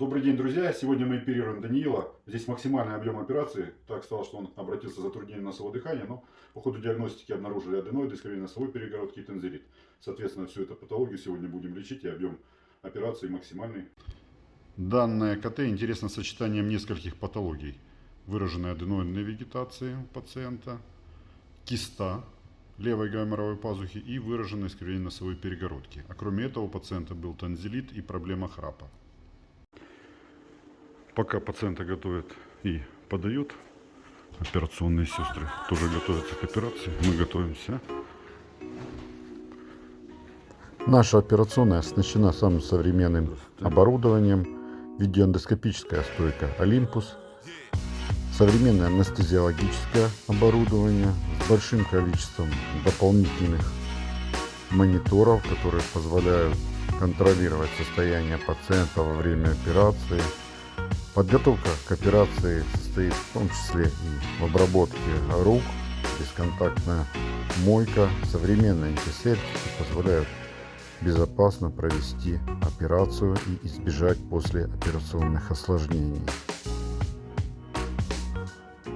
Добрый день, друзья! Сегодня мы оперируем Даниила. Здесь максимальный объем операции. Так стало, что он обратился за затруднением носового дыхания, но по ходу диагностики обнаружили аденоиды, искривление носовой перегородки и тензилит. Соответственно, всю эту патологию сегодня будем лечить и объем операции максимальный. Данное КТ интересно сочетанием нескольких патологий. Выраженной аденоидной вегетации у пациента, киста левой гайморовой пазухи и выраженное искривление носовой перегородки. А кроме этого у пациента был танзелит и проблема храпа. Пока пациента готовят и подают, операционные сестры тоже готовятся к операции, мы готовимся. Наша операционная оснащена самым современным оборудованием. Видеоэндоскопическая стойка Olympus, современное анестезиологическое оборудование с большим количеством дополнительных мониторов, которые позволяют контролировать состояние пациента во время операции, Подготовка к операции состоит в том числе и в обработке рук, бесконтактная мойка, современные антисептики позволяют безопасно провести операцию и избежать послеоперационных осложнений.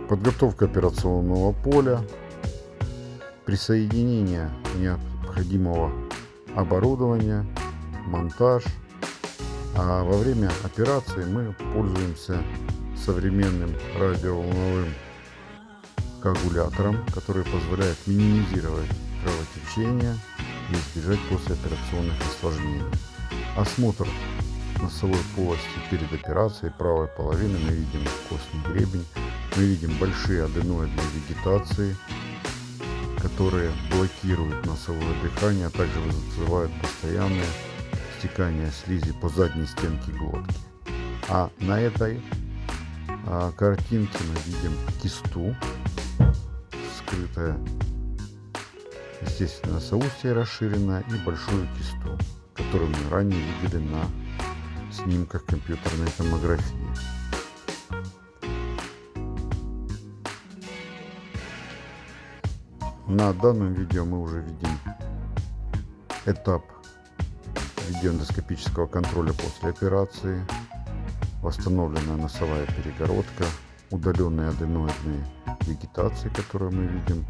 Подготовка операционного поля, присоединение необходимого оборудования, монтаж – а во время операции мы пользуемся современным радиоволновым коагулятором, который позволяет минимизировать кровотечение и избежать послеоперационных осложнений. Осмотр носовой полости перед операцией правой половины мы видим костный гребень, мы видим большие аденоидные вегетации, которые блокируют носовое дыхание, а также вызывают постоянные стекания слизи по задней стенке глотки. А на этой а, картинке мы видим кисту, скрытая, естественно, соустье расширенное и большую кисту, которую мы ранее видели на снимках компьютерной томографии. На данном видео мы уже видим этап видеоэндоскопического контроля после операции, восстановленная носовая перегородка, удаленные аденоидные вегетации, которые мы видим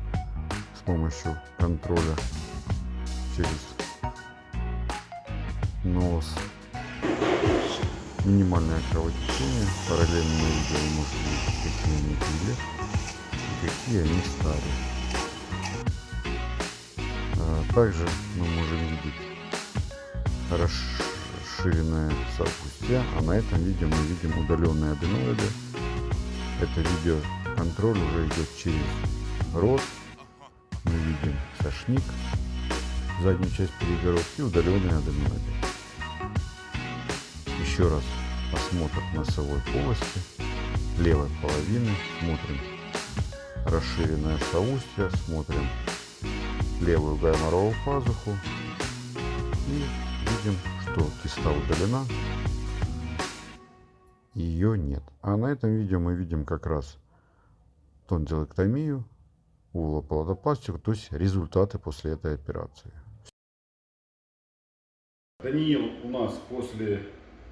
с помощью контроля через нос, минимальное кровотечение, параллельно видео вы можете видеть, какие они были и какие они стали. А также мы можем видеть расширенная сопустя, а на этом видео мы видим удаленные аденоиды. Это видео контроль уже идет через рот. Мы видим сошник, заднюю часть перегородки удаленные аденоиды. Еще раз осмотр носовой полости, левой половины, смотрим расширенное соустье, смотрим левую гайморовую пазуху и видим, что киста удалена, ее нет. А на этом видео мы видим как раз тонзиллэктомию, улоплодопластику, то есть результаты после этой операции. Даниил у нас после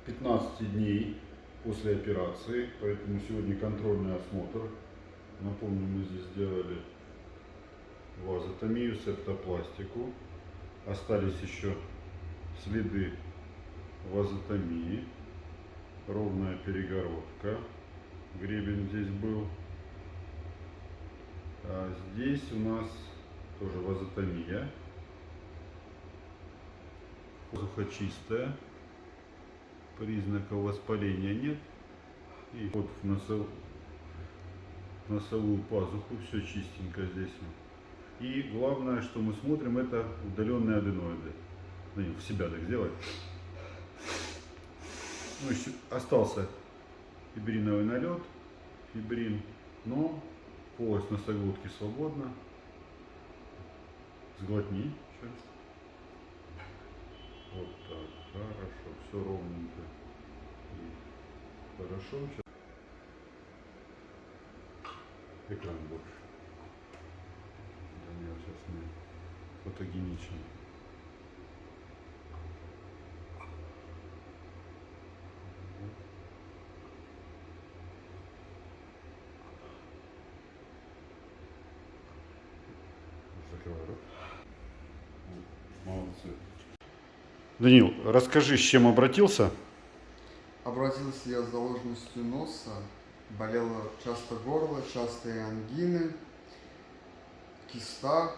15 дней после операции, поэтому сегодня контрольный осмотр. Напомню, мы здесь сделали вазотомию, септопластику. Остались еще следы вазотомии, ровная перегородка, гребень здесь был. А здесь у нас тоже вазотомия, воздуха чистая, признаков воспаления нет. И вот в носов... носовую пазуху все чистенько здесь. И главное, что мы смотрим, это удаленные аденоиды ну, в себя так сделать. Ну, еще остался фибриновый налет, фибрин, но полость носоглотки свободна. Сглотни. Сейчас. Вот так, хорошо, все ровненько. И хорошо. Сейчас. Экран больше. Да, сейчас не фотогеничный. Операцию. Данил, расскажи, с чем обратился? Обратился я с заложенностью носа, болело часто горло, частые ангины, киста,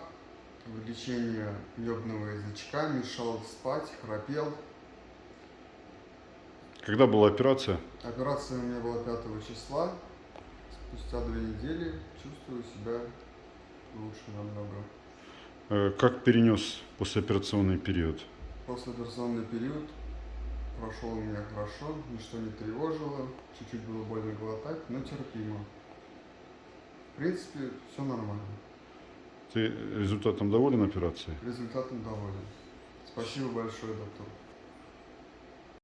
увеличение лебного язычка, мешал спать, храпел. Когда была операция? Операция у меня была 5 числа. Спустя две недели чувствую себя лучше намного. Э, Как перенес послеоперационный период? Послеоперационный период прошел у меня хорошо, ничто не тревожило, чуть-чуть было больно глотать, но терпимо. В принципе, все нормально. Ты результатом доволен операции? Результатом доволен. Спасибо большое, доктор.